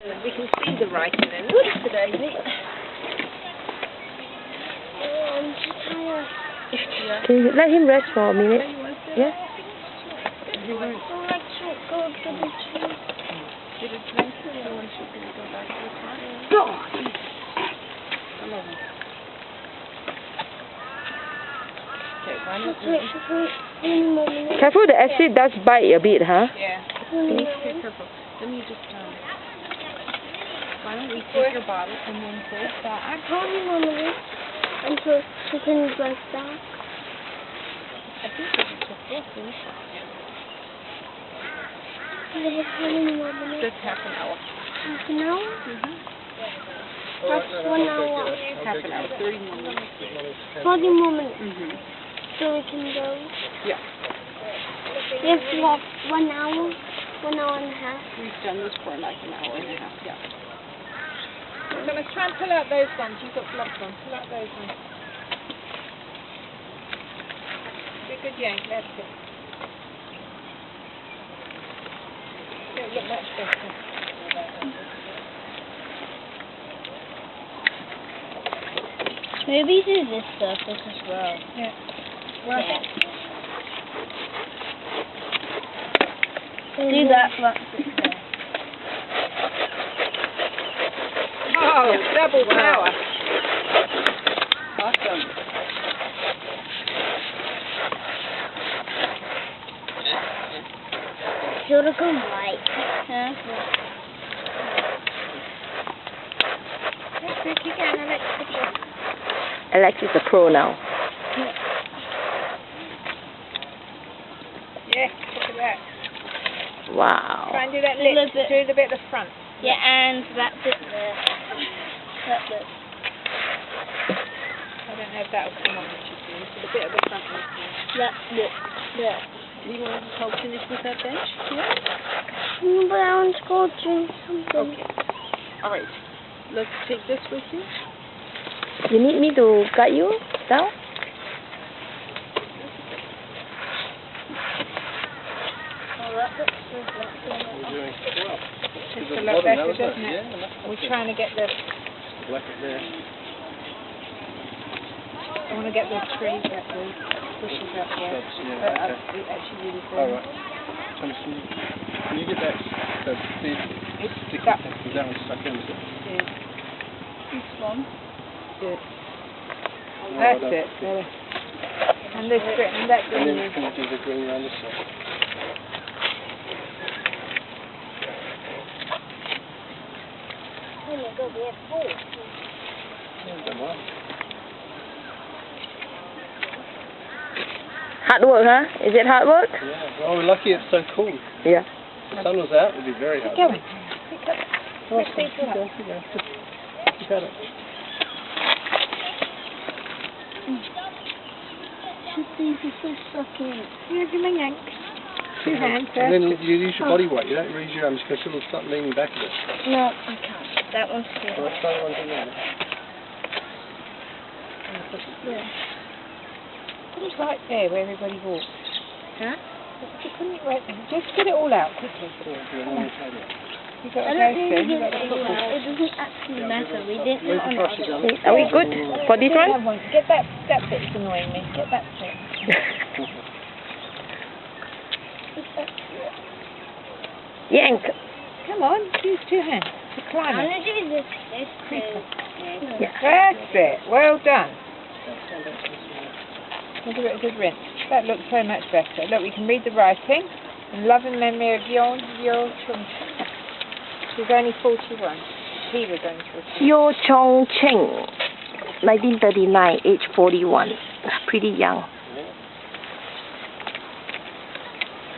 We can see the writing in the wood today. I'm so tired. Can you let him rest for a minute? Yeah. Let's go to the tree. Did it rain today or should we go back to the car? No. Okay, why Just not? wait, just wait. One more minute. Careful, the acid does bite a bit, huh? Yeah. One Be more. careful. Let me just, um, why don't we take your bottle and then go back? Hold me one minute until she can go back. I think this is the fourth, isn't it? Yeah, hold me one minute. Just half an hour. Half an hour? Mm-hmm. That's one hour. Half an hour, thirty more minutes. Forty more minutes. Mm-hmm. So we can go. Yeah. We have to walk one hour, one hour and a half. We've done this for like an hour and a half, yeah. So let's try and pull out those ones. You've got gloves on. Pull out those ones. Be a good yank, that's it. It'll look much better. Maybe do this surface as well. Yeah. Well, Yeah. Do that one. Oh, double power. Awesome. Should have gone right. Huh? That's good. Keep going, Alex. Good job. Alex is a pro now. Yes, look at that. Wow. Try and do that little lip. Do the bit at the front. Yeah, and that bit there. That bit. I don't know if that'll come on, which is good. So the bit at the front is good. That bit there. Do you want to help finish with that bench? Yeah. Mm, But I want to go drink something. Okay. All right. Let's take this with you. You need me to guide you down? That bit's so black there. It's a lot better, doesn't it? We're trying to get the. I want to get the trees up there, bushes up there. But uh, it actually really good. Alright. Thomas, can you, get that, that big sticky that- thing? Because that one's stuck in, it? Yeah. This one. Good. That's it. And this bit, and that And then green. can you do the green around this side? Oh my god, we have four. Yeah, done well. Hard work, huh? Is it hard work? Yeah. Well, we're lucky it's so cool. Yeah. If the sun was out, it'd be very hard. Going. Oh, keep going, keep going. Just keep at it. These are so stuck in. Yeah, give me a yank. Two hands. And then you use your body weight. You don't use your arms because it'll start leaning back a bit. No, I can't. That one's So good. let's try the one thing there. Yeah. Put it right there where everybody walks. Huh? Couldn't you right there? Just get it all out quickly. Yeah, do a normal table. You got I to don't think. You it, got to put it doesn't actually matter. We didn't on the the brushes, other Alex? Are we good for this Get one? that one. Get that that bit's annoying me. Get that bit. Yank. Come on, use two hands to climb I'm gonna do this. This. Yeah. That's it. Well done. Give it a good rinse. That looks so much better. Look, we can read the writing. In love and memory of Yon Yo Chung. She was only 41. He was only 41. Yo Chong Cheng, 1939, age 41. Pretty young.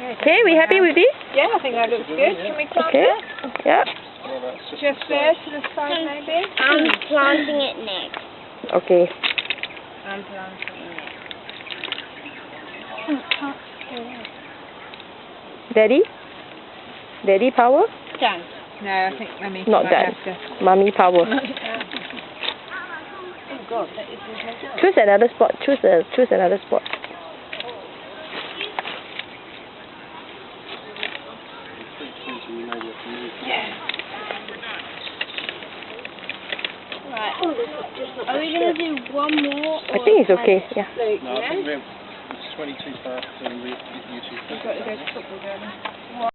Okay, we happy with this? Yeah, I think that looks good. Can we plant Okay. that? Yeah. Well, that's just Just there to the side, maybe? I'm planting it next. Okay. I'm planting it. Daddy? Daddy power? Done. No, I think Mummy Not might done. have. Mommy power. Oh God, that is Choose another spot. Choose a choose another spot. pretty clean, so you know what to move. Yeah. Oh, Are we gonna do one more? I think it's okay. Yeah. No, I it's 22 past and we, you. We've got to go to football.